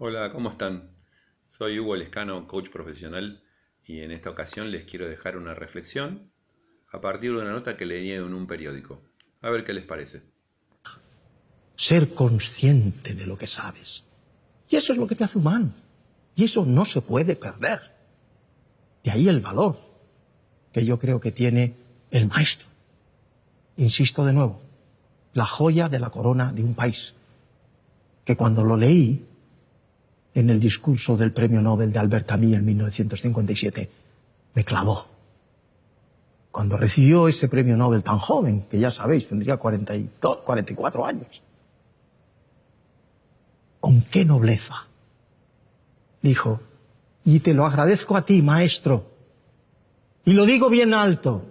Hola, ¿cómo están? Soy Hugo Lescano, coach profesional, y en esta ocasión les quiero dejar una reflexión a partir de una nota que leí en un periódico. A ver qué les parece. Ser consciente de lo que sabes. Y eso es lo que te hace humano. Y eso no se puede perder. De ahí el valor que yo creo que tiene el maestro. Insisto de nuevo, la joya de la corona de un país. Que cuando lo leí en el discurso del premio Nobel de Albert Camus en 1957, me clavó. Cuando recibió ese premio Nobel tan joven, que ya sabéis, tendría 42, 44 años. ¿Con qué nobleza? Dijo, y te lo agradezco a ti, maestro. Y lo digo bien alto,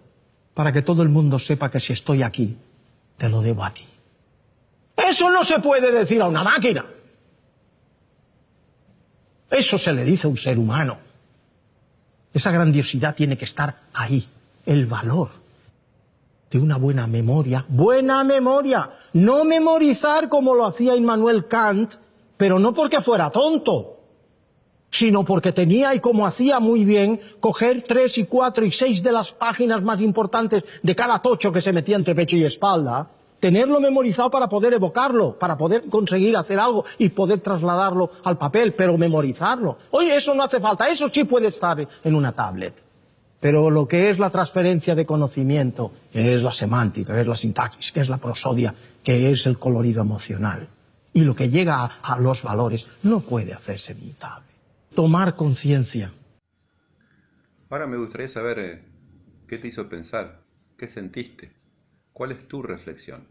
para que todo el mundo sepa que si estoy aquí, te lo debo a ti. Eso no se puede decir a una máquina. Eso se le dice a un ser humano. Esa grandiosidad tiene que estar ahí, el valor de una buena memoria. Buena memoria, no memorizar como lo hacía Immanuel Kant, pero no porque fuera tonto, sino porque tenía y como hacía muy bien, coger tres y cuatro y seis de las páginas más importantes de cada tocho que se metía entre pecho y espalda, tenerlo memorizado para poder evocarlo, para poder conseguir hacer algo y poder trasladarlo al papel, pero memorizarlo. Oye, eso no hace falta, eso sí puede estar en una tablet. Pero lo que es la transferencia de conocimiento, que es la semántica, que es la sintaxis, que es la prosodia, que es el colorido emocional, y lo que llega a, los valores, no puede hacerse imitable. Tomar conciencia. Ahora me gustaría saber eh, qué te hizo pensar, qué sentiste. ¿Cuál es tu reflexión?